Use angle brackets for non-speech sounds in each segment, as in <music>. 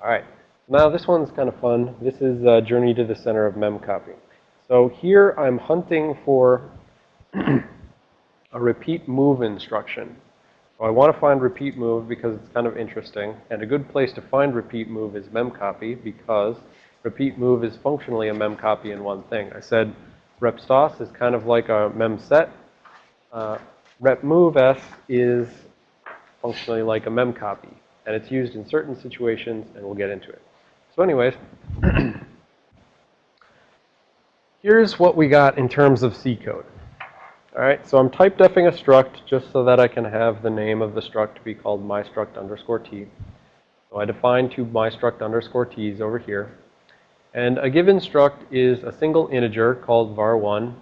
All right. Now this one's kind of fun. This is uh, Journey to the Center of Mem Memcopy. So here I'm hunting for <clears throat> a repeat move instruction. So I want to find repeat move because it's kind of interesting. And a good place to find repeat move is memcopy because repeat move is functionally a memcopy in one thing. I said repstos is kind of like a mem memset. Uh, repmoves is functionally like a memcopy. And it's used in certain situations, and we'll get into it. So anyways, <clears throat> here's what we got in terms of C code. All right, so I'm type defing a struct just so that I can have the name of the struct be called mystruct underscore t. So I define two mystruct underscore t's over here. And a given struct is a single integer called var1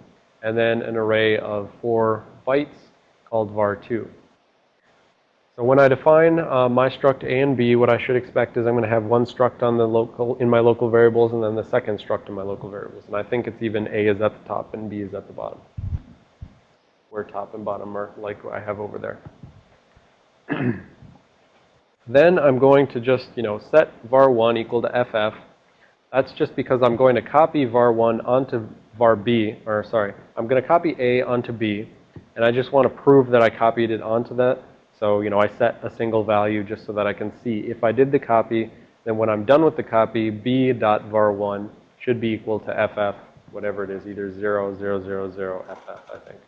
and then an array of four bytes called var2. So when I define uh, my struct A and B, what I should expect is I'm going to have one struct on the local in my local variables and then the second struct in my local variables. And I think it's even A is at the top and B is at the bottom. Where top and bottom are like I have over there. <clears throat> then I'm going to just, you know, set var1 equal to ff. That's just because I'm going to copy var1 onto var_b, or sorry, I'm going to copy A onto B, and I just want to prove that I copied it onto that. So, you know, I set a single value just so that I can see if I did the copy, then when I'm done with the copy, b.var1 should be equal to ff, whatever it is, either 0, 0, 0, 0, ff, I think.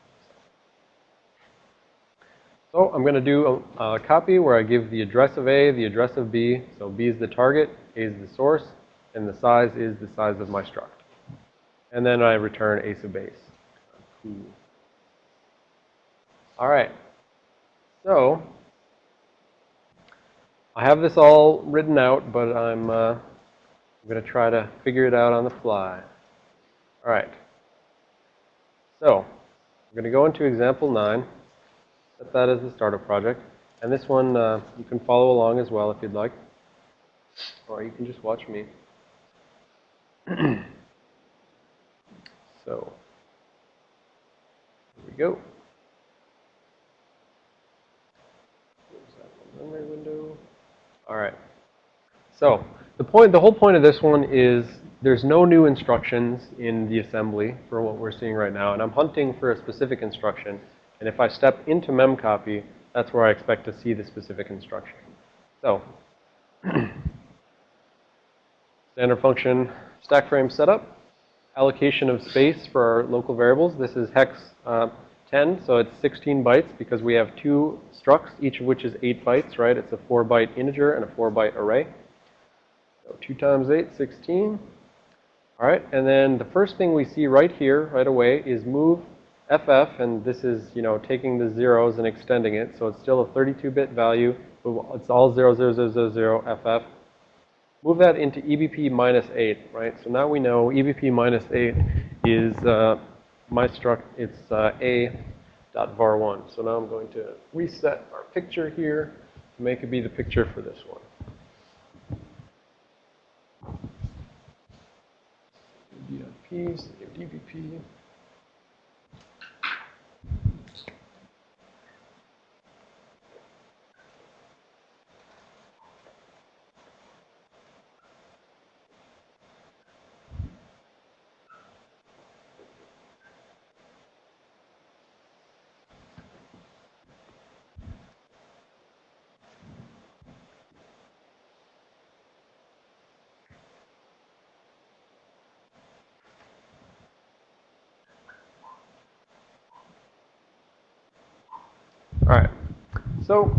So I'm going to do a, a, copy where I give the address of A, the address of B. So B is the target, A is the source, and the size is the size of my struct. And then I return a sub base. All right. So, I have this all written out, but I'm, uh, I'm going to try to figure it out on the fly. All right. So, I'm going to go into example 9. Set that as the startup project. And this one, uh, you can follow along as well if you'd like. Or you can just watch me. <clears throat> so, here we go. Memory window. All right. So the point, the whole point of this one is there's no new instructions in the assembly for what we're seeing right now, and I'm hunting for a specific instruction. And if I step into memcopy, that's where I expect to see the specific instruction. So <clears throat> standard function stack frame setup, allocation of space for our local variables. This is hex uh, 10, so it's 16 bytes because we have two structs, each of which is 8 bytes, right? It's a 4-byte integer and a 4-byte array. So 2 times 8, 16. All right, and then the first thing we see right here, right away, is move FF, and this is, you know, taking the zeros and extending it, so it's still a 32-bit value, but it's all 0, 0, 0, 0, 0, FF. Move that into EBP minus 8, right? So now we know EBP minus 8 is uh, my struct, it's uh, a dot var1. So now I'm going to reset our picture here to make it be the picture for this one. DBP. All right. So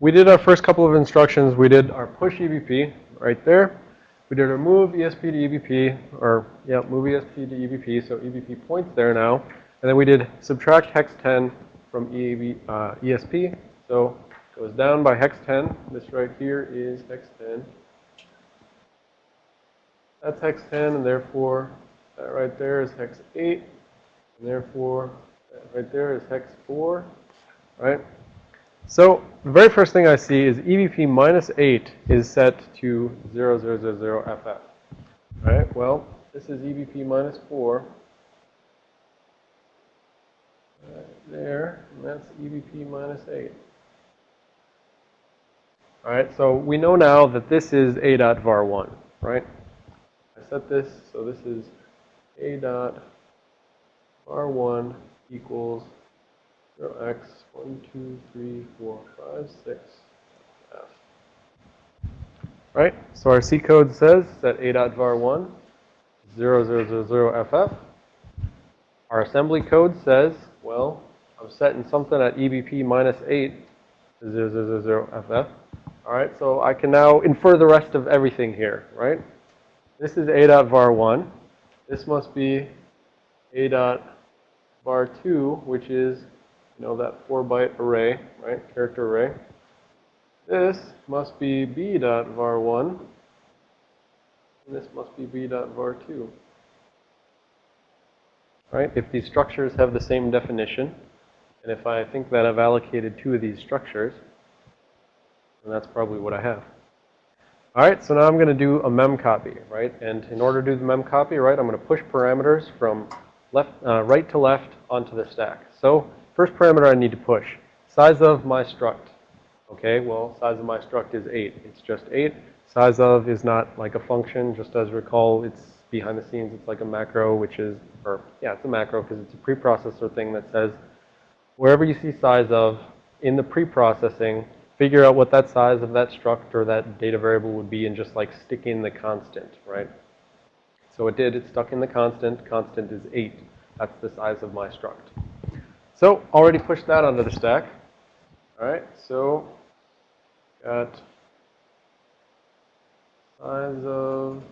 we did our first couple of instructions. We did our push EBP right there. We did our move ESP to EBP, or yeah, move ESP to EBP. So EBP points there now. And then we did subtract hex 10 from EAB, uh, ESP. So it goes down by hex 10. This right here is hex 10. That's hex 10, and therefore that right there is hex 8. And therefore that right there is hex 4, right? So the very first thing I see is EBP minus 8 is set to 0, 0, 0, 0 FF. Right? Well, this is EBP minus 4. Right there, and that's EBP minus 8. All right, so we know now that this is a dot var one, right? I set this, so this is a dot var one equals zero x one two three four five six f. Right, so our C code says that a dot var one zero zero zero zero ff. Our assembly code says, well, I'm setting something at EBP minus 8 to 0000FF. All right, so I can now infer the rest of everything here, right? This is A dot var 1. This must be A dot var 2, which is, you know, that 4-byte array, right, character array. This must be B dot var 1. And this must be B dot var 2. Right? If these structures have the same definition, and if I think that I've allocated two of these structures, then that's probably what I have. All right, so now I'm going to do a mem copy, right? And in order to do the mem copy, right, I'm going to push parameters from left, uh, right to left onto the stack. So first parameter I need to push, size of my struct. Okay, well, size of my struct is 8. It's just 8. Size of is not like a function, just as recall, it's behind the scenes, it's like a macro, which is, or yeah, it's a macro because it's a preprocessor thing that says wherever you see size of in the preprocessing, figure out what that size of that struct or that data variable would be and just like stick in the constant, right? So it did, it stuck in the constant. Constant is 8. That's the size of my struct. So already pushed that onto the stack. All right, so got size of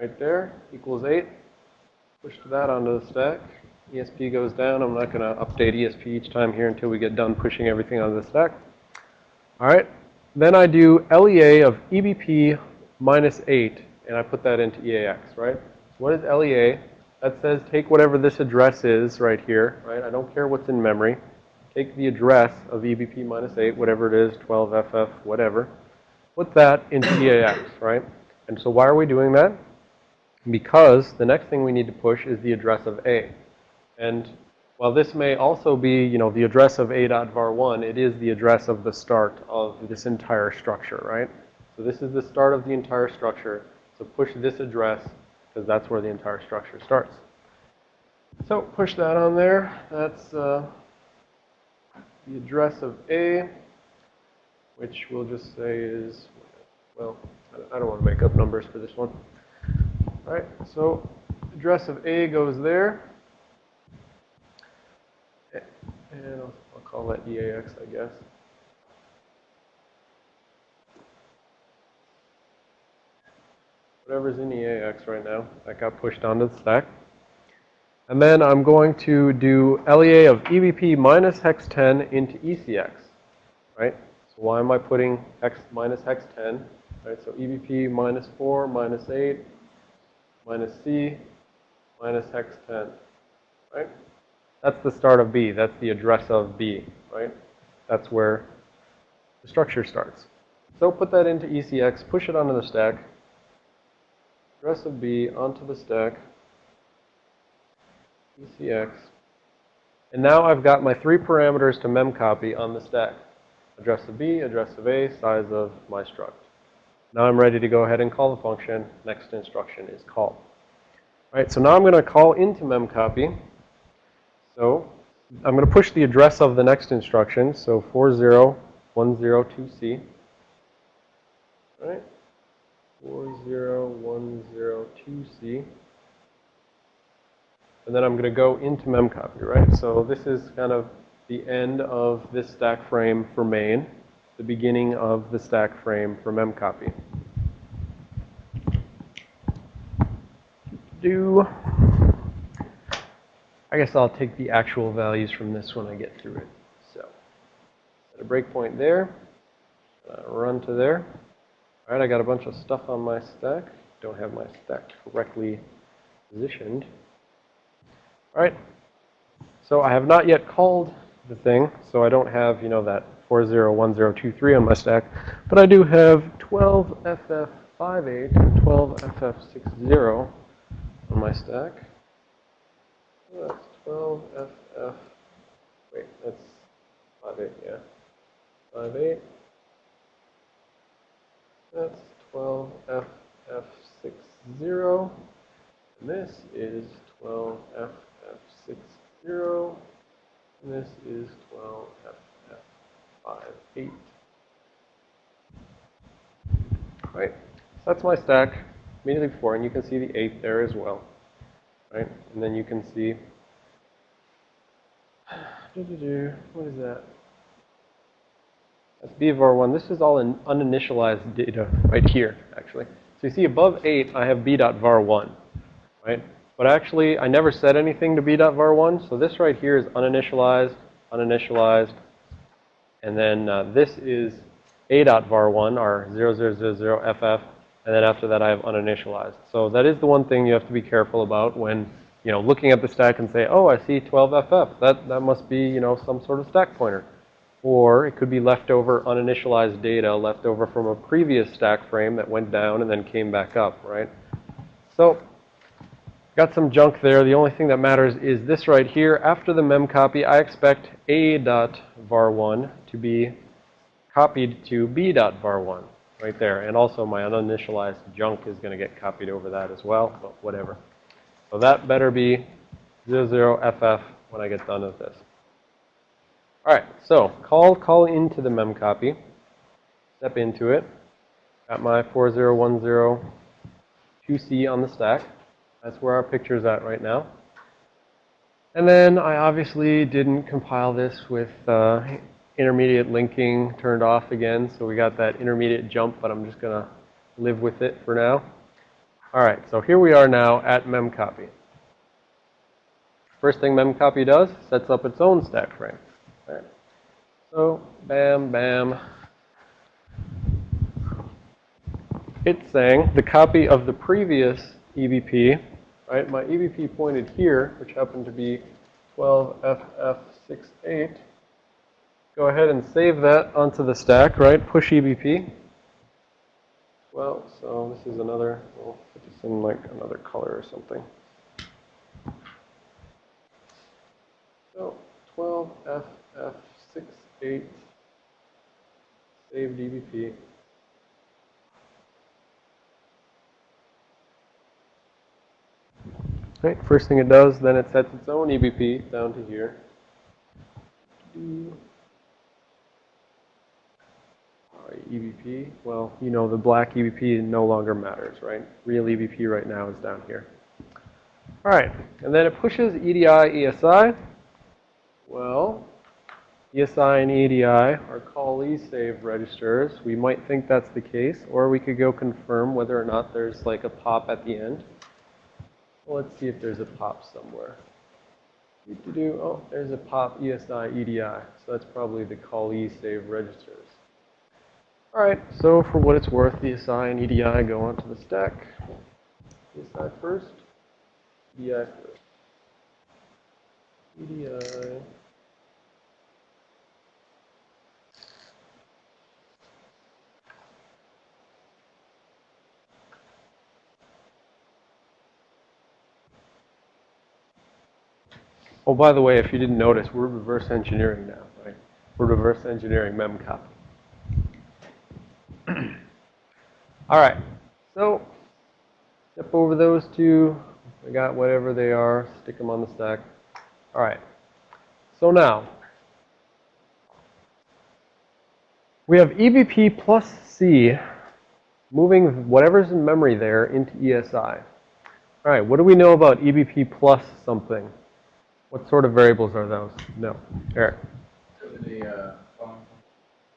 right there equals 8. Pushed that onto the stack. ESP goes down. I'm not going to update ESP each time here until we get done pushing everything onto the stack. All right. Then I do LEA of EBP minus 8, and I put that into EAX, right? What is LEA? That says take whatever this address is right here, right? I don't care what's in memory. Take the address of EBP minus 8, whatever it is, 12FF, whatever. Put that into EAX, right? And so why are we doing that? Because the next thing we need to push is the address of A. And while this may also be, you know, the address of A.var1, it is the address of the start of this entire structure, right? So this is the start of the entire structure. So push this address because that's where the entire structure starts. So push that on there. That's uh, the address of A, which we'll just say is, well, I don't want to make up numbers for this one. All right, so address of A goes there. And I'll, I'll call that EAX, I guess. Whatever's in EAX right now, that got pushed onto the stack. And then I'm going to do LEA of EBP minus hex 10 into ECX, right? So why am I putting hex minus hex 10? Right, so EBP minus 4 minus 8 minus C minus hex 10, right? That's the start of B. That's the address of B, right? That's where the structure starts. So put that into ECX, push it onto the stack. Address of B onto the stack. ECX. And now I've got my three parameters to memcopy on the stack. Address of B, address of A, size of my struct. Now I'm ready to go ahead and call the function. Next instruction is call. All right, so now I'm going to call into memcopy. So I'm going to push the address of the next instruction. So 40102C. All right, 40102C. And then I'm going to go into memcopy, right? So this is kind of the end of this stack frame for main the beginning of the stack frame for memcopy. Do I guess I'll take the actual values from this when I get through it. So set a breakpoint there, uh, run to there. All right, I got a bunch of stuff on my stack. Don't have my stack correctly positioned. All right, so I have not yet called the thing, so I don't have, you know, that 401023 on my stack, but I do have 12FF58 and 12FF60 on my stack. That's 12FF, wait, that's five eight, yeah. Five eight. That's 12F F60. And this is 12F F60. And this is 12F F58. Right? So that's my stack immediately before, and you can see the 8 there as well. Right? And then you can see, <sighs> what is that? That's B of R1. This is all in uninitialized data right here, actually. So you see above 8, I have B dot var1, right? But actually, I never said anything to B dot var1, so this right here is uninitialized, uninitialized, and then uh, this is A dot var1, our 0000FF, and then after that I have uninitialized. So that is the one thing you have to be careful about when, you know, looking at the stack and say, oh, I see 12FF. That, that must be, you know, some sort of stack pointer. Or it could be leftover uninitialized data left over from a previous stack frame that went down and then came back up, right? So got some junk there. The only thing that matters is this right here. After the mem copy, I expect a.var1 to be copied to b.var1 right there. And also my uninitialized junk is going to get copied over that as well, but whatever. So that better be 00FF when I get done with this. All right, so call call into the mem copy. Step into it. Got my 4010 2C on the stack. That's where our picture is at right now. And then I obviously didn't compile this with uh, intermediate linking turned off again, so we got that intermediate jump, but I'm just going to live with it for now. All right, so here we are now at memcopy. First thing memcopy does, sets up its own stack frame. Right. So, bam, bam. It's saying the copy of the previous EBP, right? My EBP pointed here, which happened to be 12FF68. Go ahead and save that onto the stack, right? Push EBP. Well, so this is another, we'll put this in like another color or something. So 12F F68 save DBP. Right, first thing it does, then it sets its own EBP down to here. EBP, well, you know, the black EBP no longer matters, right? Real EBP right now is down here. All right, and then it pushes EDI, ESI. Well, ESI and EDI are callee save registers. We might think that's the case, or we could go confirm whether or not there's like a pop at the end. Well, let's see if there's a pop somewhere. Oh, there's a pop ESI EDI. So that's probably the callee save registers. All right, so for what it's worth, the ESI and EDI go onto the stack. ESI first, EDI first. EDI. Oh, by the way, if you didn't notice, we're reverse engineering now, right? We're reverse engineering memcopy. <clears throat> All right, so step over those two. I got whatever they are, stick them on the stack. All right, so now we have EBP plus C moving whatever's in memory there into ESI. All right, what do we know about EBP plus something? What sort of variables are those? No. Eric. The, uh,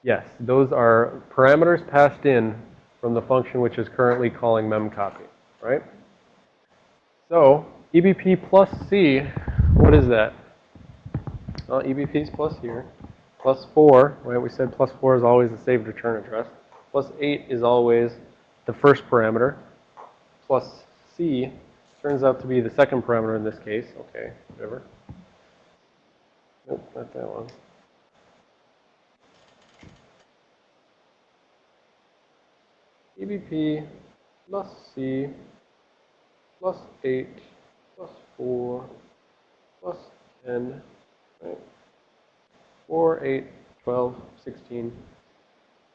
yes, those are parameters passed in from the function which is currently calling memcopy, right? So, EBP plus C, what is that? Well, EBP is plus here. Plus 4, right? We said plus 4 is always the saved return address. Plus 8 is always the first parameter. Plus C turns out to be the second parameter in this case. Okay, whatever. Nope, not that one. EBP plus C plus 8 plus 4 plus 10, right? 4, 8, 12, 16.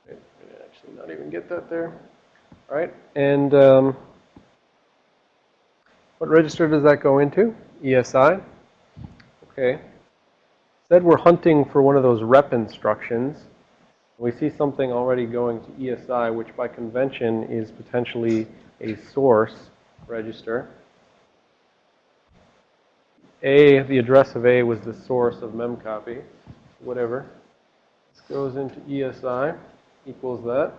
Wait, I did actually not even get that there. All right, and um, what register does that go into? ESI. Okay. Said we're hunting for one of those rep instructions. We see something already going to ESI, which by convention is potentially a source register. A, the address of A was the source of memcopy, whatever. This goes into ESI, equals that.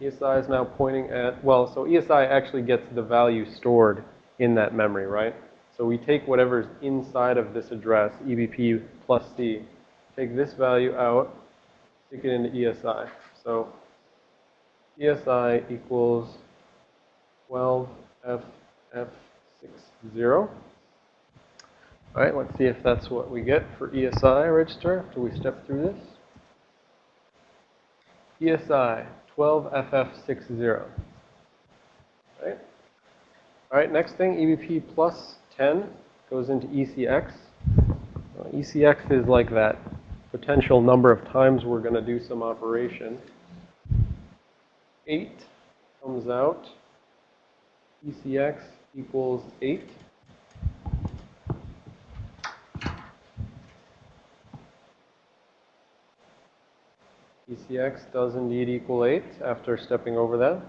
ESI is now pointing at, well, so ESI actually gets the value stored in that memory, right? So we take whatever's inside of this address, EBP plus C, take this value out, stick it into ESI. So ESI equals 12FF60. All right, let's see if that's what we get for ESI register after we step through this. ESI 12FF60. Right? All right, next thing, EBP plus 10 goes into ECX. ECX is like that potential number of times we're going to do some operation. 8 comes out. ECX equals 8. ECX does indeed equal 8 after stepping over that.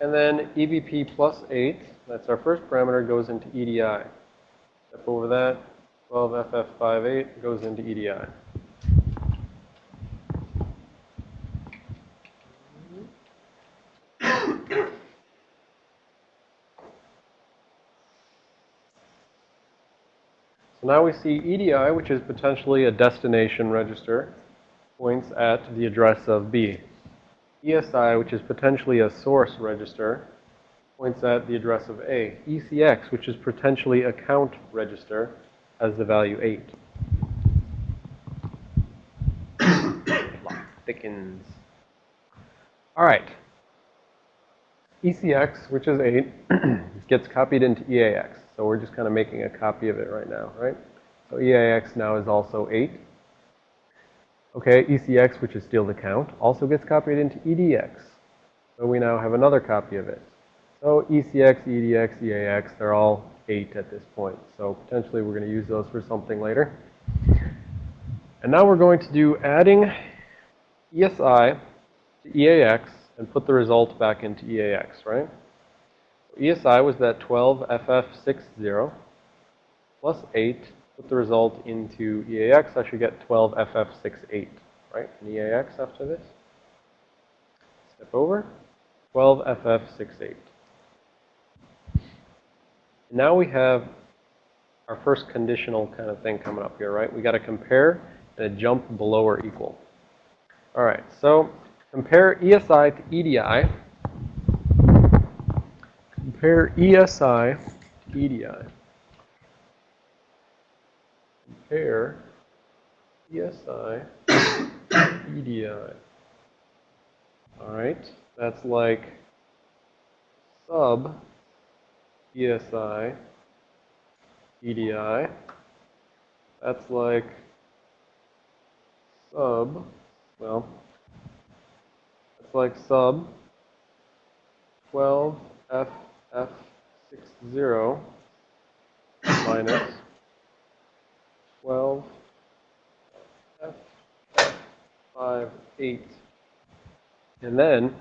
And then EBP plus 8, that's our first parameter, goes into EDI. Step over that, 12FF58 goes into EDI. So now we see EDI, which is potentially a destination register, points at the address of B. ESI, which is potentially a source register, points at the address of A. ECX, which is potentially a count register, has the value 8. <coughs> Plot thickens. All right. ECX, which is 8, <coughs> gets copied into EAX. So we're just kind of making a copy of it right now, right? So EAX now is also 8. Okay, ECX, which is still the count, also gets copied into EDX. So we now have another copy of it. So ECX, EDX, EAX, they're all 8 at this point. So potentially we're going to use those for something later. And now we're going to do adding ESI to EAX and put the result back into EAX, right? ESI was that 12FF60 plus 8 put the result into EAX, I should get 12FF68, right? In EAX after this. Step over, 12FF68. Now we have our first conditional kind of thing coming up here, right? We got to compare and jump below or equal. All right, so compare ESI to EDI. Compare ESI to EDI compare ESI, EDI. All right, that's like sub ESI, EDI. That's like sub, well, that's like sub 12FF60 minus 12, F, F, 5, 8. And then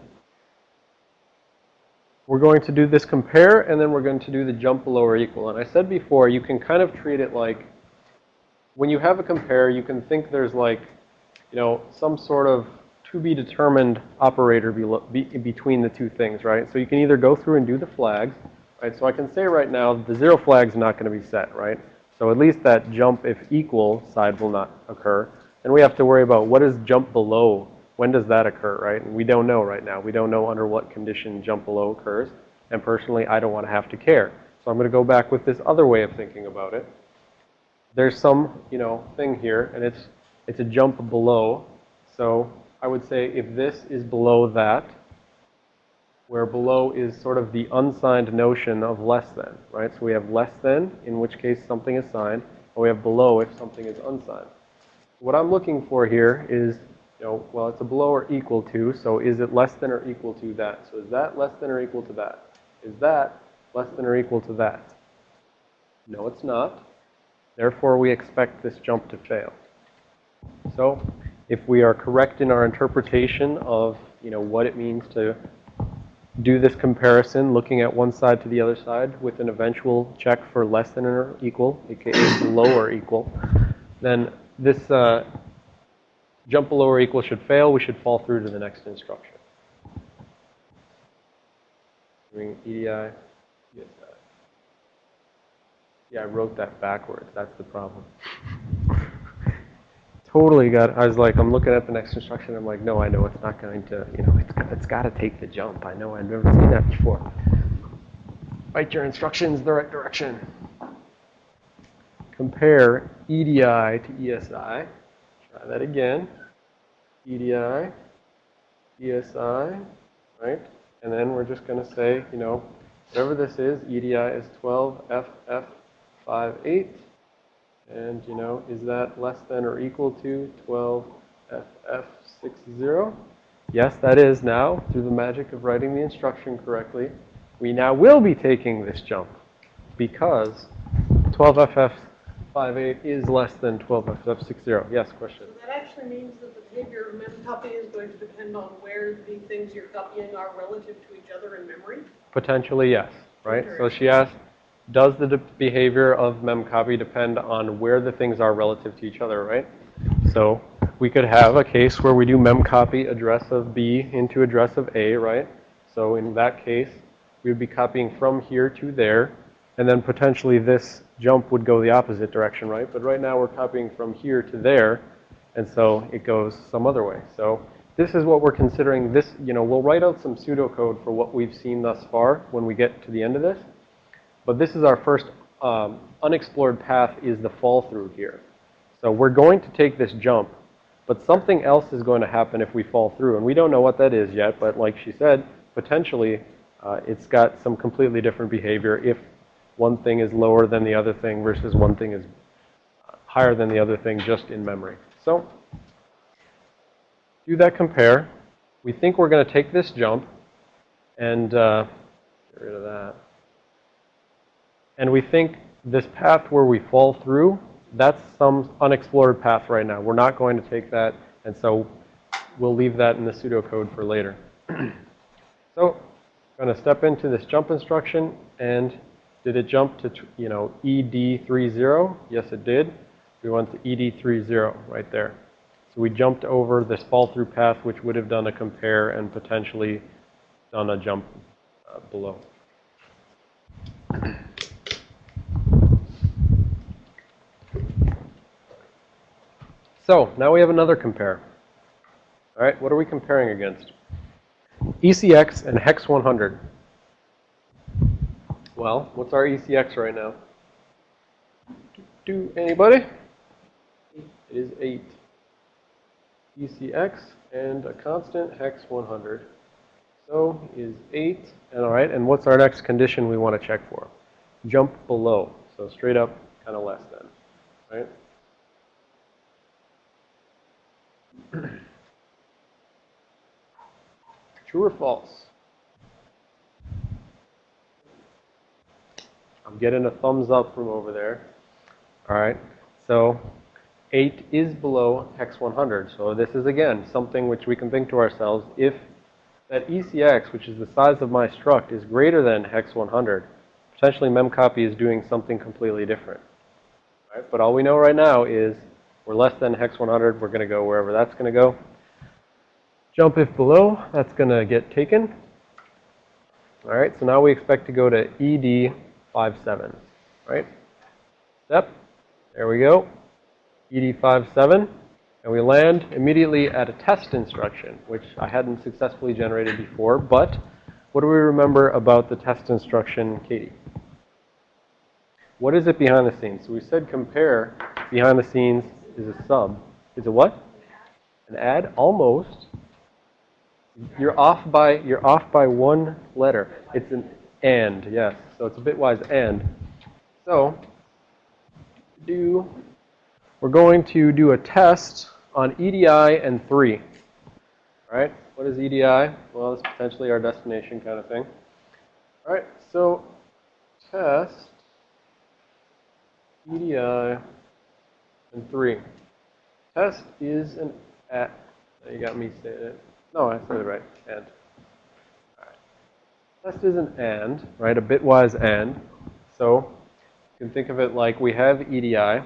we're going to do this compare, and then we're going to do the jump below or equal. And I said before, you can kind of treat it like, when you have a compare, you can think there's like, you know, some sort of to be determined operator be, between the two things, right? So you can either go through and do the flags, right? So I can say right now, the zero flag is not going to be set, right? So at least that jump if equal side will not occur. And we have to worry about what is jump below? When does that occur, right? And we don't know right now. We don't know under what condition jump below occurs. And personally, I don't want to have to care. So I'm going to go back with this other way of thinking about it. There's some, you know, thing here, and it's, it's a jump below. So I would say if this is below that, where below is sort of the unsigned notion of less than, right? So we have less than, in which case something is signed, and we have below if something is unsigned. what I'm looking for here is, you know, well, it's a below or equal to, so is it less than or equal to that? So is that less than or equal to that? Is that less than or equal to that? No, it's not. Therefore, we expect this jump to fail. So if we are correct in our interpretation of, you know, what it means to do this comparison, looking at one side to the other side with an eventual check for less than or equal, aka below or equal, then this uh, jump below or equal should fail. We should fall through to the next instruction. Doing EDI. Yeah, I wrote that backwards. That's the problem. Totally got, I was like, I'm looking at the next instruction. I'm like, no, I know it's not going to, you know, it's, it's got to take the jump. I know I've never seen that before. Write your instructions the right direction. Compare EDI to ESI. Try that again. EDI, ESI, right? And then we're just going to say, you know, whatever this is, EDI is 12FF58. And, you know, is that less than or equal to 12FF60? Yes, that is now, through the magic of writing the instruction correctly. We now will be taking this jump because 12FF58 is less than 12FF60. Yes, question? So that actually means that the behavior of memcopy is going to depend on where the things you're copying are relative to each other in memory? Potentially, yes, right? So she asked, does the behavior of memcopy depend on where the things are relative to each other, right? So we could have a case where we do memcopy address of B into address of A, right? So in that case, we would be copying from here to there, and then potentially this jump would go the opposite direction, right? But right now we're copying from here to there, and so it goes some other way. So this is what we're considering. This, you know, we'll write out some pseudocode for what we've seen thus far when we get to the end of this. But this is our first um, unexplored path is the fall through here. So we're going to take this jump, but something else is going to happen if we fall through. And we don't know what that is yet, but like she said, potentially uh, it's got some completely different behavior if one thing is lower than the other thing versus one thing is higher than the other thing just in memory. So do that compare. We think we're going to take this jump and uh, get rid of that. And we think this path where we fall through, that's some unexplored path right now. We're not going to take that, and so we'll leave that in the pseudocode for later. <clears throat> so I'm going to step into this jump instruction, and did it jump to, you know, ED30? Yes, it did. We went to ED30 right there. So we jumped over this fall through path, which would have done a compare and potentially done a jump uh, below. So now we have another compare. All right, what are we comparing against? ECX and Hex 100. Well, what's our ECX right now? Do anybody? It is 8. ECX and a constant hex 100. So is 8. And all right, and what's our next condition we want to check for? Jump below. So straight up, kind of less than, right? <clears throat> True or false? I'm getting a thumbs up from over there. All right. So 8 is below hex 100. So this is, again, something which we can think to ourselves. If that ECX, which is the size of my struct, is greater than hex 100, potentially memcopy is doing something completely different. But all we know right now is we're less than hex 100. We're going to go wherever that's going to go. Jump if below, that's going to get taken. All right, so now we expect to go to ED 57, right? Step, there we go. ED 57, and we land immediately at a test instruction, which I hadn't successfully generated before, but what do we remember about the test instruction, Katie? What is it behind the scenes? So we said compare behind the scenes is a sub. Is a what? An add? Almost. You're off by you're off by one letter. It's an and, yes. So it's a bitwise and. So do we're going to do a test on EDI and 3. All right, what is EDI? Well, it's potentially our destination kind of thing. All right, so test EDI and 3. Test is an at. You got me saying it. No, I said it right. And. Test is an and, right? A bitwise and. So you can think of it like we have EDI.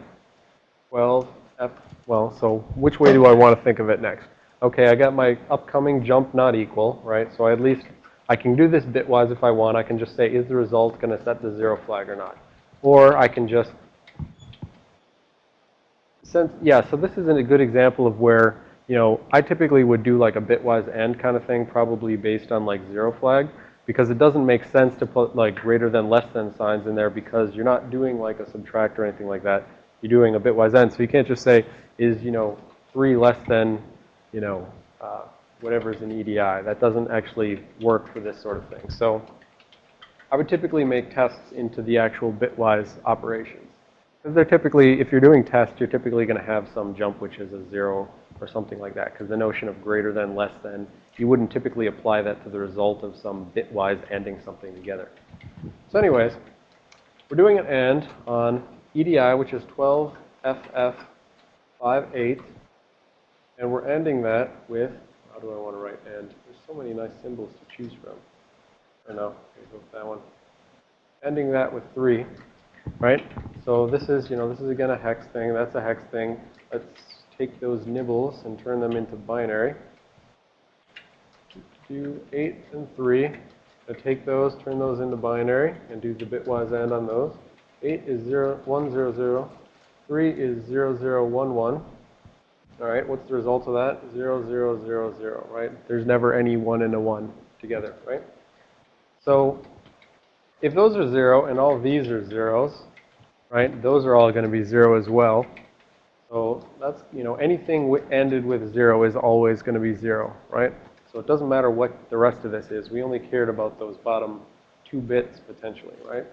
12 F. Well, so which way do I want to think of it next? Okay, I got my upcoming jump not equal, right? So I at least I can do this bitwise if I want. I can just say, is the result going to set the zero flag or not? Or I can just since, yeah, so this isn't a good example of where, you know, I typically would do like a bitwise and kind of thing, probably based on like zero flag, because it doesn't make sense to put like greater than less than signs in there because you're not doing like a subtract or anything like that. You're doing a bitwise and. So you can't just say, is, you know, 3 less than, you know, uh, whatever's in EDI. That doesn't actually work for this sort of thing. So I would typically make tests into the actual bitwise operations. They're typically, if you're doing tests, you're typically going to have some jump which is a zero or something like that. Because the notion of greater than, less than, you wouldn't typically apply that to the result of some bitwise ending something together. So anyways, we're doing an AND on EDI, which is 12FF58. And we're ending that with, how do I want to write AND? There's so many nice symbols to choose from. I know, okay, that one. Ending that with 3 right? So this is, you know, this is again a hex thing. That's a hex thing. Let's take those nibbles and turn them into binary. Do 8 and 3. I take those, turn those into binary, and do the bitwise AND on those. 8 is 0, 1, 0, 0. 3 is 0, 0, 1, 1. All right, what's the result of that? 0, 0, 0, 0, right? There's never any 1 and a 1 together, right? So if those are 0 and all these are zeros, right, those are all going to be 0 as well. So that's, you know, anything ended with 0 is always going to be 0, right? So it doesn't matter what the rest of this is. We only cared about those bottom two bits potentially, right?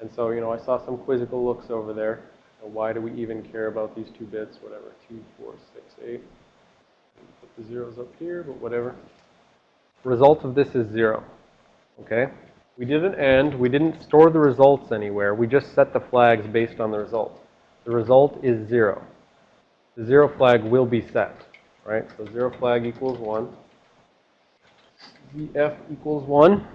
And so, you know, I saw some quizzical looks over there. why do we even care about these two bits? Whatever, 2, 4, 6, 8. Put the zeros up here, but whatever. Result of this is 0, okay? We didn't end. We didn't store the results anywhere. We just set the flags based on the result. The result is 0. The 0 flag will be set, right? So 0 flag equals 1. ZF equals 1.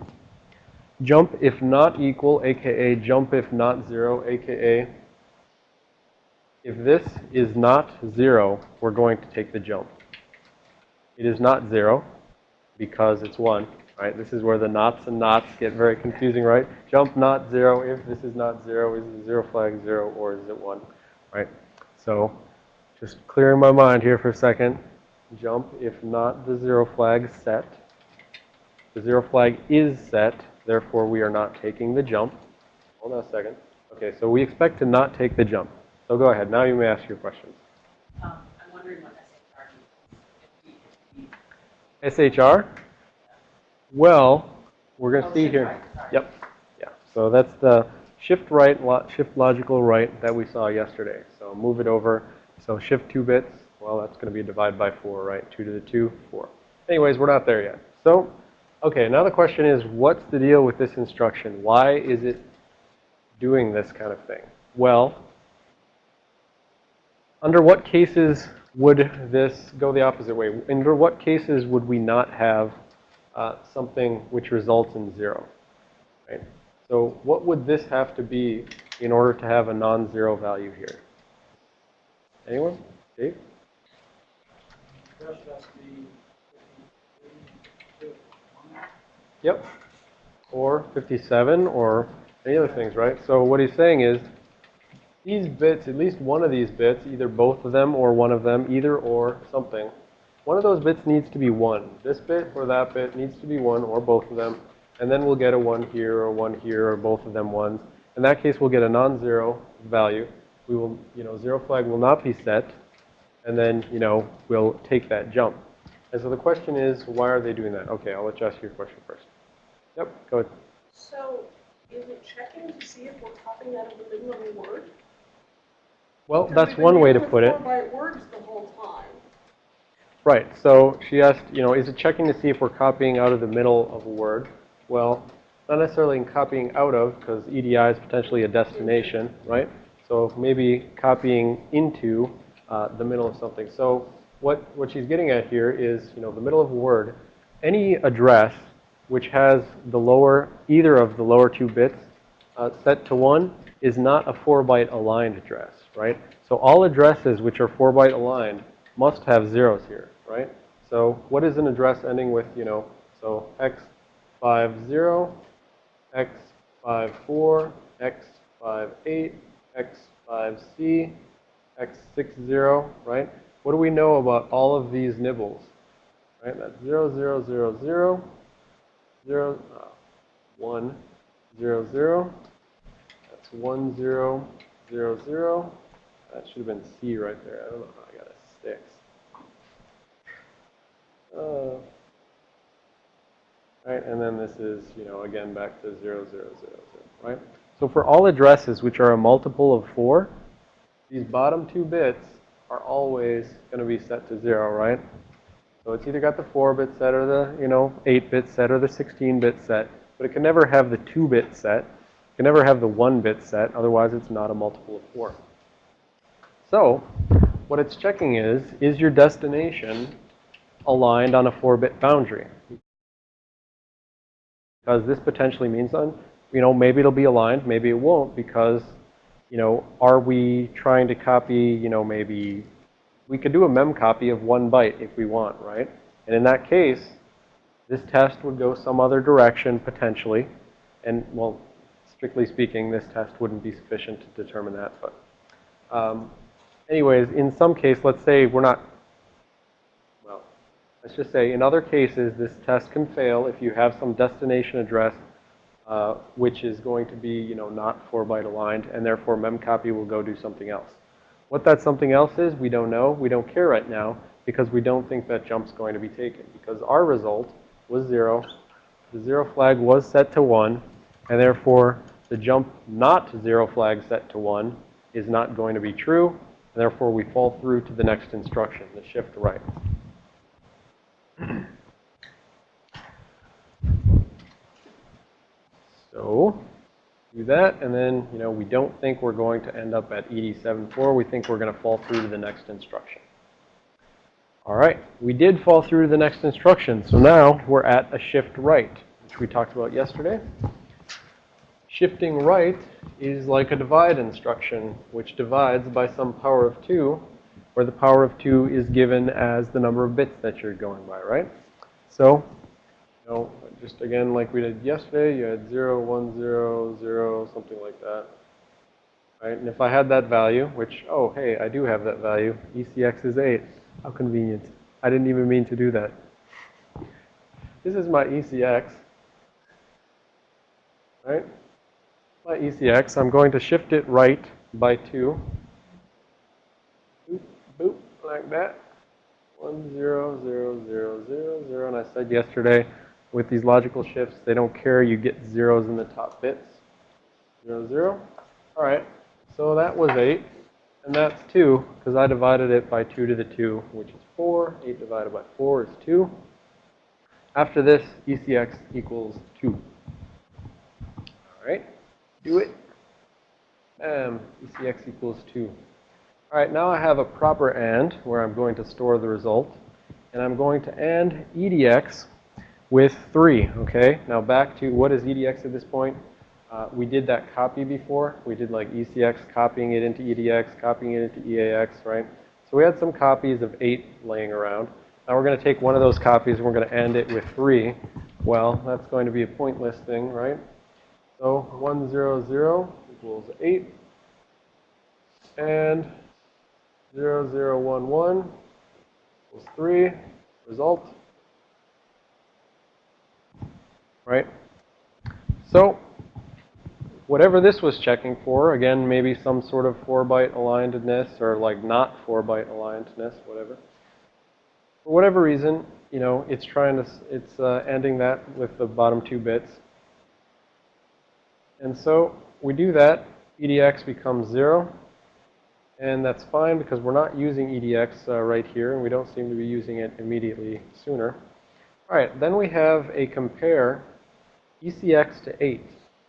Jump if not equal, aka jump if not 0, aka if this is not 0, we're going to take the jump. It is not 0 because it's 1 right? This is where the knots and knots get very confusing, right? Jump not zero. If this is not zero, is the zero flag zero or is it one, right? So just clearing my mind here for a second. Jump if not the zero flag set. The zero flag is set, therefore we are not taking the jump. Hold on a second. Okay, so we expect to not take the jump. So go ahead. Now you may ask your questions. Um, I'm wondering what SHR means. SHR? Well, we're going to Oh, see here. right. Yep. Yeah. So that's the shift right, shift logical right that we saw yesterday. So move it over. So shift two bits. Well, that's going to be a divide by four, right? Two to the two, four. Anyways, we're not there yet. So, okay, now the question is, what's the deal with this instruction? Why is it doing this kind of thing? Well, under what cases would this go the opposite way? Under what cases would we not have uh, something which results in zero, right? So what would this have to be in order to have a non-zero value here? Anyone? Dave? Yep. Or 57 or any other things, right? So what he's saying is these bits, at least one of these bits, either both of them or one of them, either or something, one of those bits needs to be 1. This bit or that bit needs to be 1 or both of them. And then we'll get a 1 here or 1 here or both of them 1s. In that case, we'll get a non-zero value. We will, you know, zero flag will not be set. And then, you know, we'll take that jump. And so the question is, why are they doing that? Okay, I'll let you ask your question first. Yep, go ahead. So is it checking to see if we're popping out of the middle of a word? Well, that's one way to put it. Four-byte words the whole time. Right, so she asked, you know, is it checking to see if we're copying out of the middle of a word? Well, not necessarily in copying out of, because EDI is potentially a destination, right? So maybe copying into uh, the middle of something. So what, what she's getting at here is, you know, the middle of a word, any address which has the lower, either of the lower two bits uh, set to 1 is not a 4-byte aligned address, right? So all addresses which are 4-byte aligned must have zeros here, right? So what is an address ending with, you know, so x50, x54, x58, x5c, x60, right? What do we know about all of these nibbles? Right, that's 0, 0, 0, 0, 0, uh, 1, 0, 0. That's 1, 0, 0, 0. That should have been C right there. I don't know how I got a 6. Uh, right, and then this is, you know, again back to 0, 0, 0, 0, right? So for all addresses which are a multiple of 4, these bottom two bits are always going to be set to 0, right? So it's either got the 4-bit set or the, you know, 8-bit set or the 16-bit set, but it can never have the 2-bit set. It can never have the 1-bit set, otherwise it's not a multiple of 4. So what it's checking is, is your destination aligned on a 4-bit boundary? Because this potentially means, on, you know, maybe it'll be aligned, maybe it won't, because, you know, are we trying to copy, you know, maybe we could do a mem copy of one byte if we want, right? And in that case, this test would go some other direction potentially. And, well, strictly speaking, this test wouldn't be sufficient to determine that. But um, anyways, in some case, let's say we're not, let's just say in other cases, this test can fail if you have some destination address uh, which is going to be, you know, not 4-byte aligned, and therefore memcopy will go do something else. What that something else is, we don't know. We don't care right now because we don't think that jump's going to be taken because our result was 0. The 0 flag was set to 1, and therefore the jump not 0 flag set to 1 is not going to be true, and therefore we fall through to the next instruction, the shift right. <clears throat> So do that, and then, you know, we don't think we're going to end up at ED74. We think we're going to fall through to the next instruction. All right, we did fall through to the next instruction. So now we're at a shift right, which we talked about yesterday. Shifting right is like a divide instruction, which divides by some power of 2, where the power of 2 is given as the number of bits that you're going by, right? So, you know, just again, like we did yesterday, you had 0, 1, 0, 0, something like that. Right? And if I had that value, which, oh, hey, I do have that value, ECX is 8. How convenient. I didn't even mean to do that. This is my ECX. Right? My ECX, I'm going to shift it right by 2. Like that. 1, 0, 0, 0, 0, 0. And I said yesterday, with these logical shifts, they don't care. You get zeros in the top bits. 0, 0. All right. So that was 8. And that's 2, because I divided it by 2 to the 2, which is 4. 8 divided by 4 is 2. After this, ECX equals 2. All right. Do it. Um, ECX equals 2. All right, now I have a proper AND where I'm going to store the result. And I'm going to AND EDX with 3, okay? Now back to what is EDX at this point? Uh, we did that copy before. We did like ECX copying it into EDX, copying it into EAX, right? So we had some copies of 8 laying around. Now we're going to take one of those copies and we're going to end it with 3. Well, that's going to be a pointless thing, right? So 1, 0, 0 equals 8. And 0, 0, 1, 1 equals 3. Result. Right? So whatever this was checking for, again, maybe some sort of 4-byte alignedness or like not 4-byte alignedness, whatever. For whatever reason, you know, it's trying to, it's uh, ending that with the bottom two bits. And so we do that, EDX becomes 0. And that's fine because we're not using EDX uh, right here, and we don't seem to be using it immediately sooner. All right, then we have a compare ECX to 8.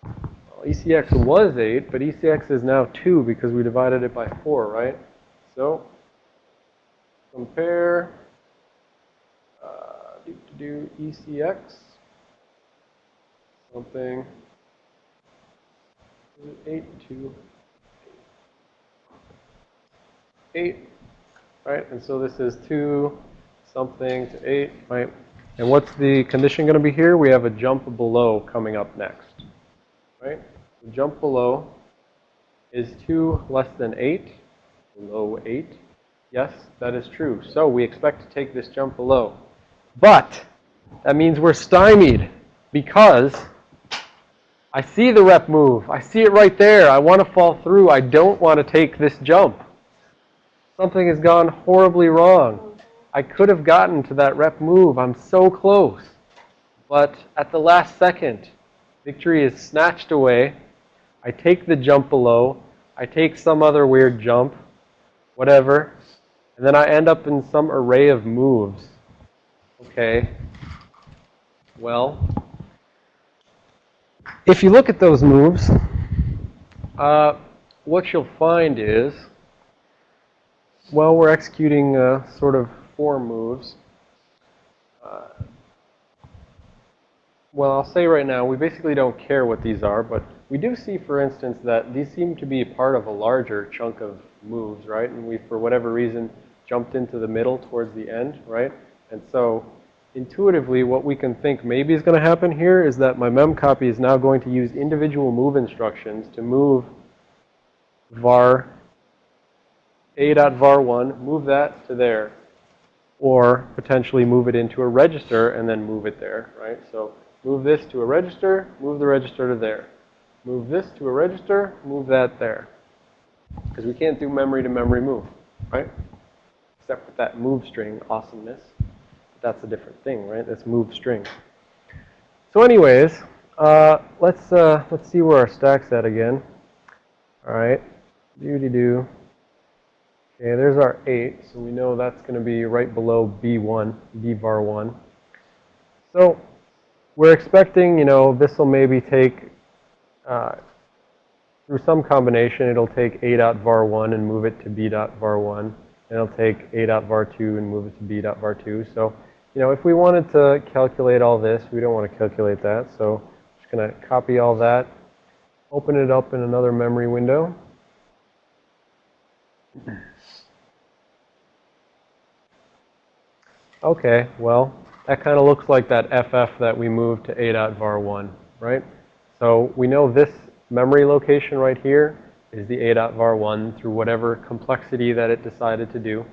Well, ECX was 8, but ECX is now 2 because we divided it by 4, right? So, compare uh, do, do, do ECX something 8 to 8, right? And so this is 2 something to 8, right? And what's the condition going to be here? We have a jump below coming up next, right? The jump below is 2 less than 8, below 8. Yes, that is true. So we expect to take this jump below. But that means we're stymied because I see the rep move. I see it right there. I want to fall through. I don't want to take this jump. Something has gone horribly wrong. I could have gotten to that rep move. I'm so close. But at the last second, victory is snatched away. I take the jump below. I take some other weird jump, whatever. And then I end up in some array of moves. Okay. Well, if you look at those moves, uh, what you'll find is, well, we're executing uh, sort of four moves. Uh, well, I'll say right now, we basically don't care what these are, but we do see, for instance, that these seem to be part of a larger chunk of moves, right? And we, for whatever reason, jumped into the middle towards the end, right? And so intuitively, what we can think maybe is going to happen here is that my mem copy is now going to use individual move instructions to move var a.var1, move that to there, or potentially move it into a register and then move it there, right? So move this to a register, move the register to there. Move this to a register, move that there. Because we can't do memory to memory move, right? Except with that move string awesomeness that's a different thing, right? That's move string. So anyways, uh, let's, uh, let's see where our stack's at again. All right, do-de-do. Okay, there's our 8, so we know that's going to be right below B1, bvar1. So we're expecting, you know, this will maybe take, uh, through some combination, it'll take A dot var 1 and move it to B dot var 1, And it'll take A dot var 2 and move it to B dot var 2. So you know, if we wanted to calculate all this, we don't want to calculate that. So I'm just going to copy all that, open it up in another memory window. Okay, well, that kind of looks like that FF that we moved to A.var1, right? So we know this memory location right here is the A.var1 through whatever complexity that it decided to do.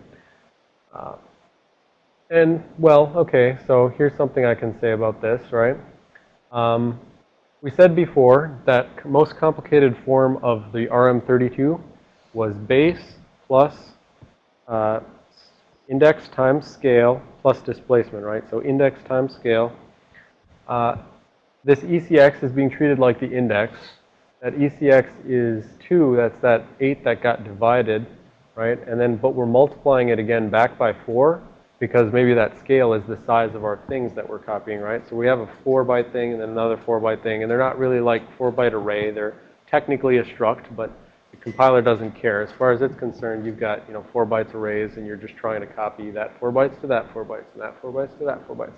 Uh, and, well, okay, so here's something I can say about this, right? Um, we said before that most complicated form of the RM32 was base plus uh, index times scale plus displacement, right? So index times scale. Uh, this ECX is being treated like the index. That ECX is 2, that's that 8 that got divided, right? And then, but we're multiplying it again back by 4 because maybe that scale is the size of our things that we're copying, right? So we have a 4 byte thing and then another 4 byte thing, and they're not really like 4 byte array. They're technically a struct, but compiler doesn't care. As far as it's concerned, you've got, you know, 4 bytes arrays, and you're just trying to copy that 4 bytes to that 4 bytes, and that 4 bytes to that 4 bytes.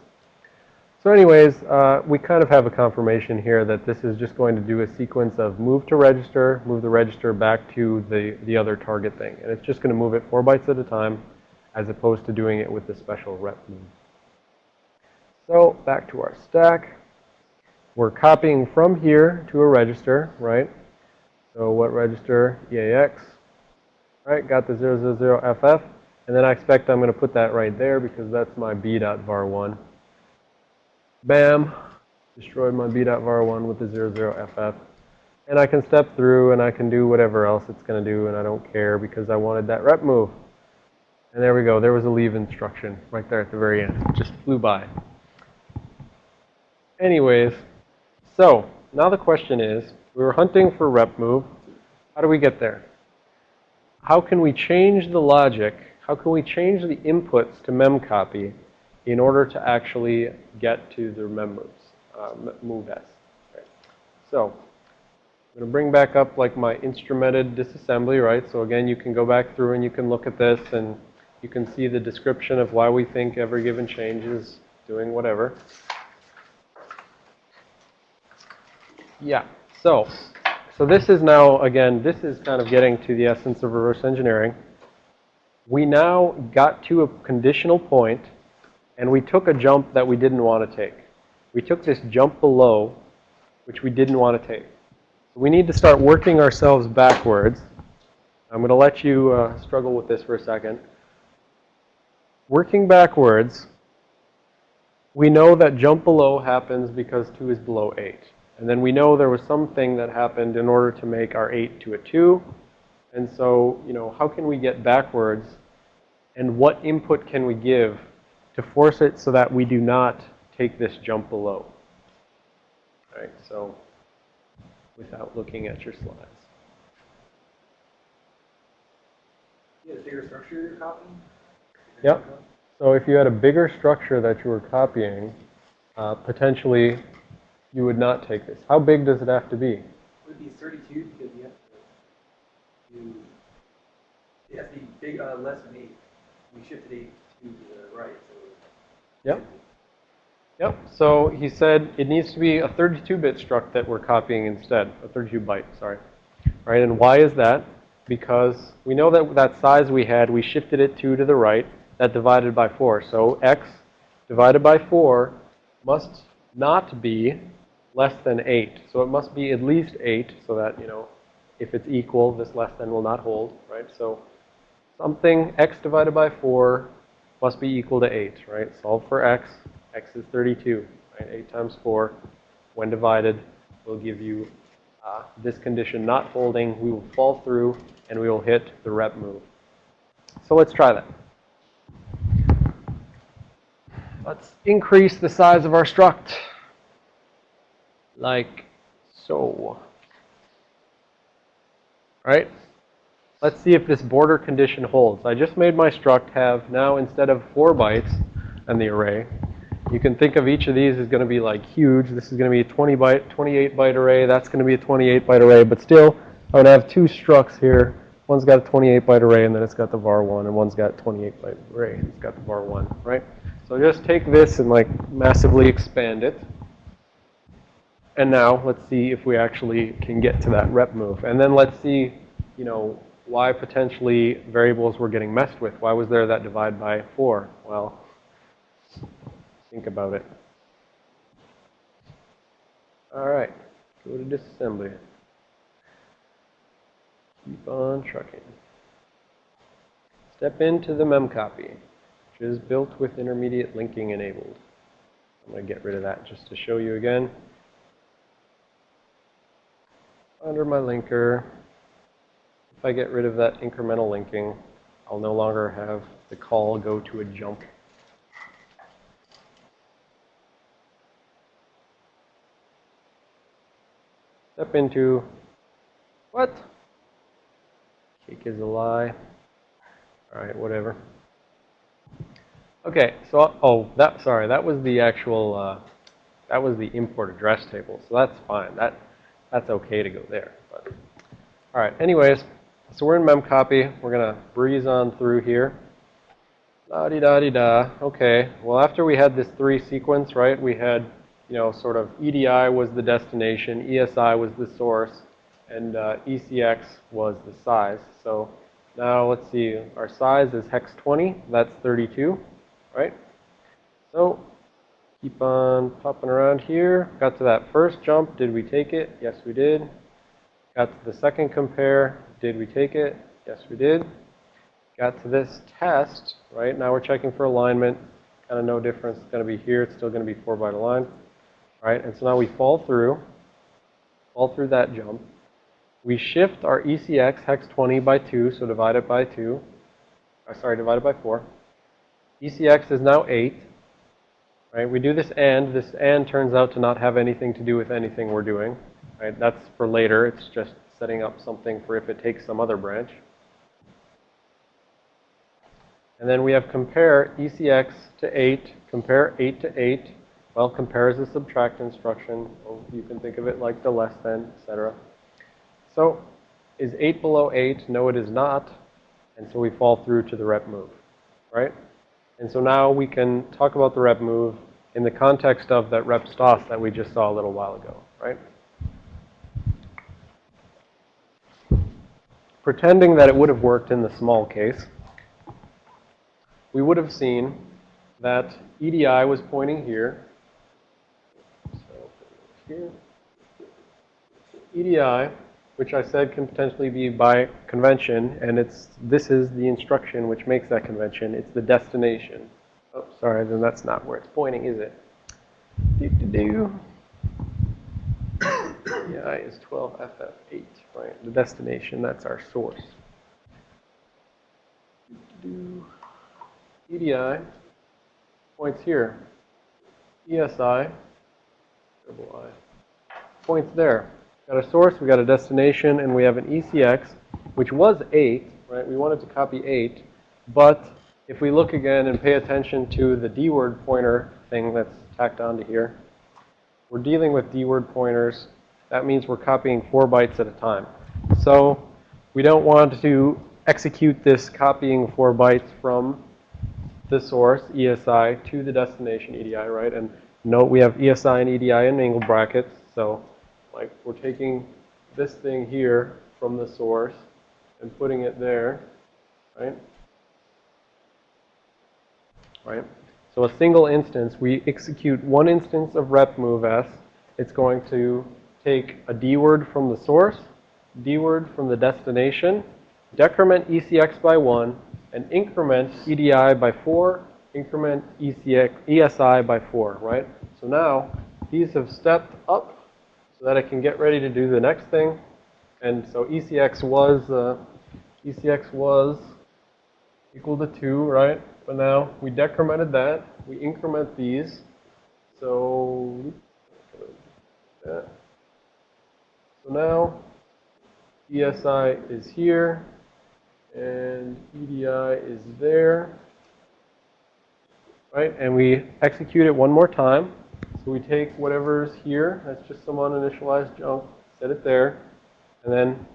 So anyways, uh, we kind of have a confirmation here that this is just going to do a sequence of move to register, move the register back to the, the other target thing. And it's just going to move it 4 bytes at a time as opposed to doing it with the special rep move. So back to our stack. We're copying from here to a register, right? So what register? EAX. Right, got the 000FF. And then I expect I'm going to put that right there because that's my b.var1. Bam. Destroyed my b.var1 with the 00FF. And I can step through and I can do whatever else it's going to do and I don't care because I wanted that rep move. And there we go. There was a leave instruction right there at the very end. Just flew by. Anyways, so now the question is, we were hunting for rep move. How do we get there? how can we change the logic? How can we change the inputs to memcopy in order to actually get to the members, uh, move S? So I'm going to bring back up like my instrumented disassembly, right? So again, you can go back through and you can look at this and you can see the description of why we think every given change is doing whatever. Yeah, so, so this is now, again, this is kind of getting to the essence of reverse engineering. We now got to a conditional point and we took a jump that we didn't want to take. We took this jump below, which we didn't want to take. We need to start working ourselves backwards. I'm going to let you uh, struggle with this for a second. Working backwards, we know that jump below happens because 2 is below 8. And then we know there was something that happened in order to make our 8 to a 2. And so, you know, how can we get backwards? And what input can we give to force it so that we do not take this jump below? Right, so without looking at your slides. Bigger structure you're copying? Yep. So if you had a bigger structure that you were copying, uh, potentially you would not take this. How big does it have to be? Would it be 32 because you have to do, it has to be big, uh, less than 8. We shifted 8 to the right, so. Yep. Yep. So he said it needs to be a 32-bit struct that we're copying instead, a 32-byte, sorry. Right, and why is that? Because we know that that size we had, we shifted it 2 to the right, that divided by 4. So x divided by 4 must not be less than 8. So it must be at least 8 so that, you know, if it's equal, this less than will not hold, right? So something x divided by 4 must be equal to 8, right? Solve for x. x is 32, right? 8 times 4, when divided, will give you uh, this condition not holding. We will fall through, and we will hit the rep move. So let's try that. Let's increase the size of our struct, like so. Right? Let's see if this border condition holds. I just made my struct have now instead of 4 bytes and the array, you can think of each of these as going to be like huge. This is going to be a 20 byte, 28 byte array. That's going to be a 28 byte array. But still, I'm going to have two structs here. One's got a 28 byte array, and then it's got the var1, and one's got 28 byte array. It's got the var1, right? So just take this and like massively expand it. And now let's see if we actually can get to that rep move. And then let's see, you know, why potentially variables were getting messed with. Why was there that divide by 4? Well, think about it. All right, go to disassembly. Keep on trucking. Step into the memcopy, which is built with intermediate linking enabled. I'm going to get rid of that just to show you again. Under my linker, if I get rid of that incremental linking, I'll no longer have the call go to a jump. Step into, what? Cake is a lie. All right, whatever. Okay, so, oh, that, sorry, that was the actual, uh, that was the import address table, so that's fine. That, that's okay to go there. But, all right, anyways, so we're in memcopy. We're going to breeze on through here. La-di-da-di-da. Okay, well, after we had this three sequence, right, we had, you know, sort of EDI was the destination, ESI was the source, and uh, ECX was the size. So now let's see, our size is hex 20. That's 32, right? So keep on popping around here. Got to that first jump. Did we take it? Yes, we did. Got to the second compare. Did we take it? Yes, we did. Got to this test, right? Now we're checking for alignment. Kind of no difference. It's going to be here. It's still going to be 4 byte align. Right? And so now we fall through. Fall through that jump. We shift our ECX hex 20 by 2, so divide it by 2. Uh, sorry, divided by 4. ECX is now 8. Right? We do this AND. This AND turns out to not have anything to do with anything we're doing. Right? That's for later. It's just setting up something for if it takes some other branch. And then we have compare ECX to 8, compare 8 to 8. Well, compare is a subtract instruction. Or you can think of it like the less than, etc. So is 8 below 8? No, it is not. And so we fall through to the rep move, right? And so now we can talk about the rep move in the context of that rep stos that we just saw a little while ago, right? Pretending that it would have worked in the small case, we would have seen that EDI was pointing here. So here. EDI, which I said can potentially be by convention, and it's this is the instruction which makes that convention. It's the destination. Oh, sorry, then that's not where it's pointing, is it? Do do do. EDI is 12FF8, right? The destination, that's our source. Do do do. EDI points here. ESI, double I, points there. Got a source, we got a destination, and we have an ECX, which was 8, right? We wanted to copy 8, but if we look again and pay attention to the D-word pointer thing that's tacked onto here, we're dealing with D-word pointers. That means we're copying 4 bytes at a time. So we don't want to execute this copying 4 bytes from the source, ESI, to the destination, EDI, right? And note we have ESI and EDI in angle brackets, so like we're taking this thing here from the source and putting it there, right? Right? So a single instance, we execute one instance of rep move s. It's going to take a D word from the source, D word from the destination, decrement ECX by 1, and increment EDI by 4, increment ECX, ESI by 4, right? So now these have stepped up so that I can get ready to do the next thing. And so ECX was, uh, ECX was equal to 2, right? But now we decremented that. We increment these. So, that. so now ESI is here and EDI is there. Right? And we execute it one more time. So we take whatever's here, that's just some uninitialized junk, set it there, and then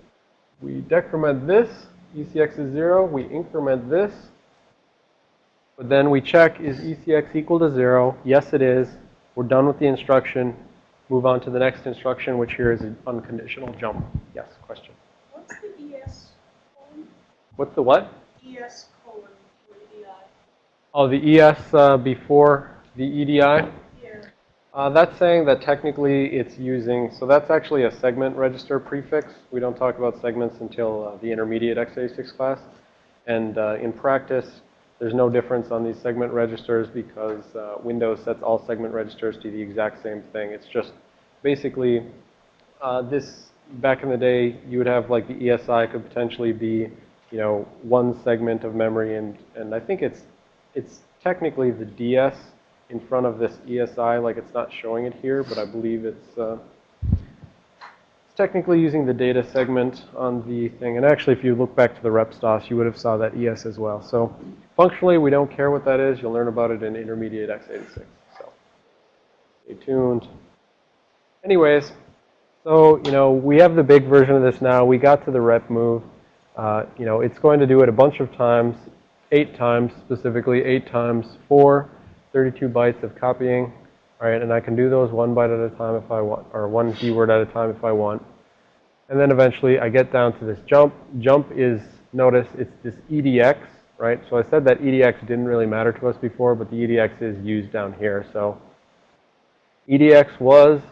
we decrement this, ECX is 0, we increment this, but then we check, is ECX equal to 0? Yes, it is. We're done with the instruction. Move on to the next instruction, which here is an unconditional jump. Yes, question. What's the ES colon? What's the what? ES colon for EDI? Oh, the ES uh, before the EDI? Uh, that's saying that technically it's using, so that's actually a segment register prefix. We don't talk about segments until uh, the intermediate x86 class. And uh, in practice, there's no difference on these segment registers because uh, Windows sets all segment registers to the exact same thing. It's just basically uh, this, back in the day, you would have like the ESI could potentially be, you know, one segment of memory. And, and I think it's, it's technically the DS in front of this ESI, like it's not showing it here, but I believe it's, uh, it's technically using the data segment on the thing. And actually, if you look back to the rep stos, you would have saw that ES as well. So functionally, we don't care what that is. You'll learn about it in intermediate x86. So stay tuned. Anyways, so, you know, we have the big version of this now. We got to the rep move. Uh, you know, it's going to do it a bunch of times, eight times specifically, eight times four, 32 bytes of copying. All right, and I can do those one byte at a time if I want, or one keyword at a time if I want. And then eventually I get down to this jump. Jump is, notice, it's this EDX, right? So I said that EDX didn't really matter to us before, but the EDX is used down here. So EDX was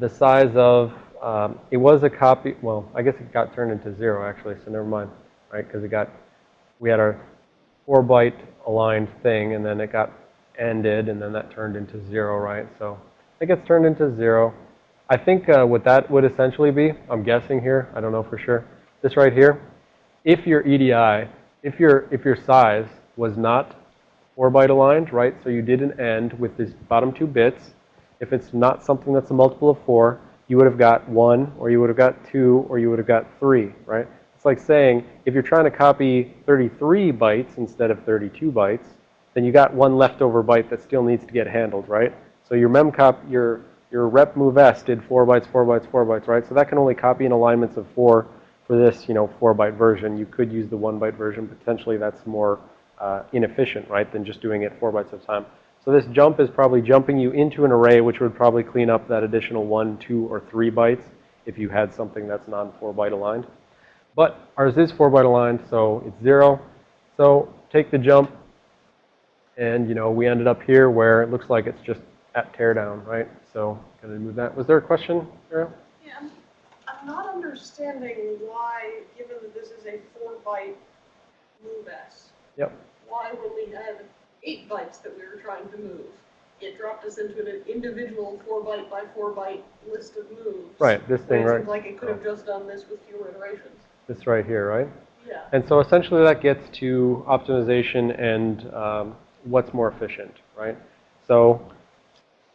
the size of, um, it was a copy, well, I guess it got turned into zero actually, so never mind, right? Because it got, we had our four byte aligned thing and then it got ended and then that turned into zero, right? So it gets turned into zero. I think uh, what that would essentially be, I'm guessing here, I don't know for sure, this right here, if your EDI, if your, if your size was not four byte aligned, right? So you did an end with these bottom two bits. If it's not something that's a multiple of four, you would have got one, or you would have got two, or you would have got three, right? It's like saying if you're trying to copy 33 bytes instead of 32 bytes, then you got one leftover byte that still needs to get handled, right? So your memcop, your your rep move s did 4 bytes, 4 bytes, 4 bytes, right? So that can only copy in alignments of 4 for this, you know, 4 byte version. You could use the 1 byte version. Potentially that's more uh, inefficient, right, than just doing it 4 bytes at a time. So this jump is probably jumping you into an array, which would probably clean up that additional 1, 2, or 3 bytes if you had something that's non-4 byte aligned. But ours is 4 byte aligned, so it's 0. So take the jump, and, you know, we ended up here where it looks like it's just at teardown, right? So going to move that. Was there a question, Ariel? Yeah, I'm, I'm not understanding why, given that this is a four byte move S, Yep. why when we had eight bytes that we were trying to move, it dropped us into an individual four byte by four byte list of moves. Right, this thing it right, seems like it could have just done this with fewer iterations. this right here, right? Yeah. And so essentially that gets to optimization and um, what's more efficient, right? So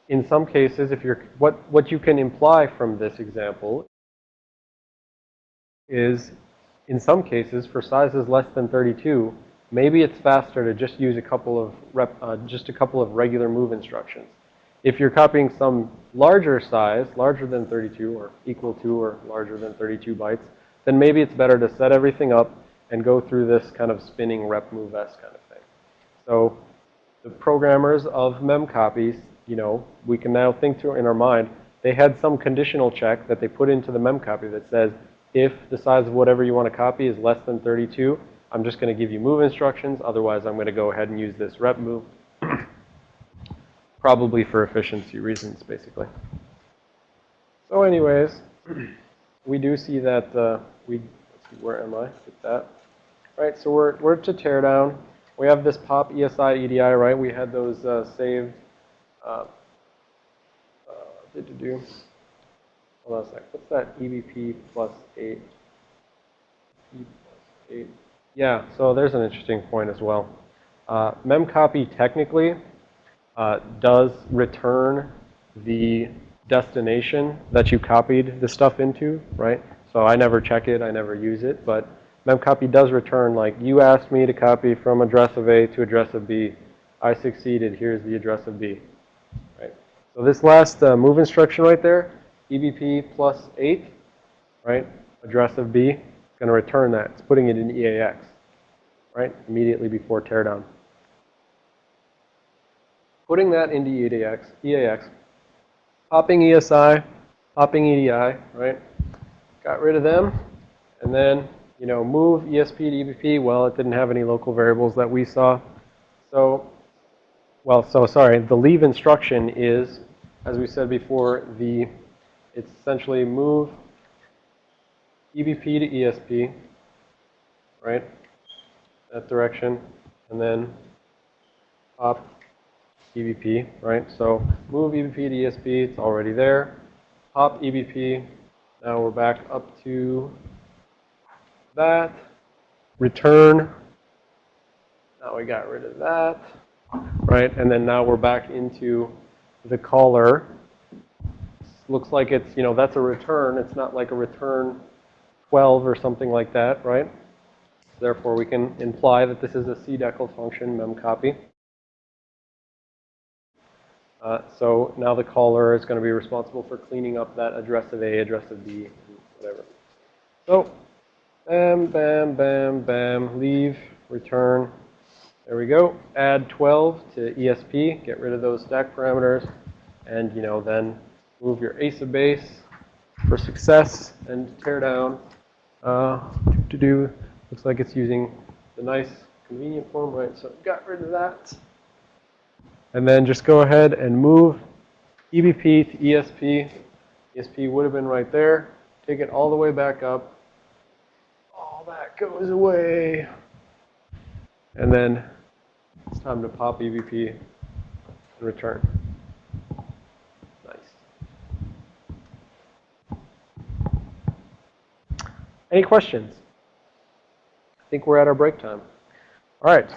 in some cases, if you're, what, what you can imply from this example is in some cases for sizes less than 32, maybe it's faster to just use a couple of rep, uh, just a couple of regular move instructions. If you're copying some larger size, larger than 32 or equal to or larger than 32 bytes, then maybe it's better to set everything up and go through this kind of spinning rep move s kind of thing. So the programmers of memcopies, you know, we can now think through in our mind, they had some conditional check that they put into the memcopy that says, if the size of whatever you want to copy is less than 32, I'm just going to give you move instructions. Otherwise, I'm going to go ahead and use this rep move. <clears throat> Probably for efficiency reasons, basically. So anyways, <clears throat> we do see that uh, we, let's see, where am I? Get that. Right, so we're, we're to teardown. We have this pop ESI EDI, right? We had those uh, saved. Uh, uh, did to do. Hold on a sec. What's that EBP plus 8? E plus 8. Yeah, so there's an interesting point as well. Uh, memcopy technically uh, does return the destination that you copied the stuff into, right? So I never check it, I never use it, but memcopy does return like you asked me to copy from address of A to address of B. I succeeded, here's the address of B, right? So this last uh, move instruction right there, EBP plus 8, right? Address of B, going to return that. It's putting it in EAX, right? Immediately before teardown. Putting that into EAX, EAX, popping ESI, popping EDI, right? Got rid of them, and then, you know, move ESP to EBP. Well, it didn't have any local variables that we saw. So, well, so sorry, the leave instruction is, as we said before, the, it's essentially move EBP to ESP, right? That direction, and then pop EBP, right? So move EBP to ESP, it's already there. Pop EBP, now we're back up to that. Return, now we got rid of that, right? And then now we're back into the caller. Looks like it's, you know, that's a return. It's not like a return 12 or something like that, right? Therefore, we can imply that this is a cdecl function, memcopy. Uh, so now the caller is going to be responsible for cleaning up that address of A, address of B, whatever. So, bam, bam, bam, bam, leave, return. There we go. Add 12 to ESP, get rid of those stack parameters, and, you know, then move your ace of base for success and tear down. Uh, to do, looks like it's using the nice convenient form, right? So got rid of that. And then just go ahead and move EBP to ESP. ESP would have been right there. Take it all the way back up. All that goes away. And then it's time to pop EBP and return. Nice. Any questions? I think we're at our break time. All right.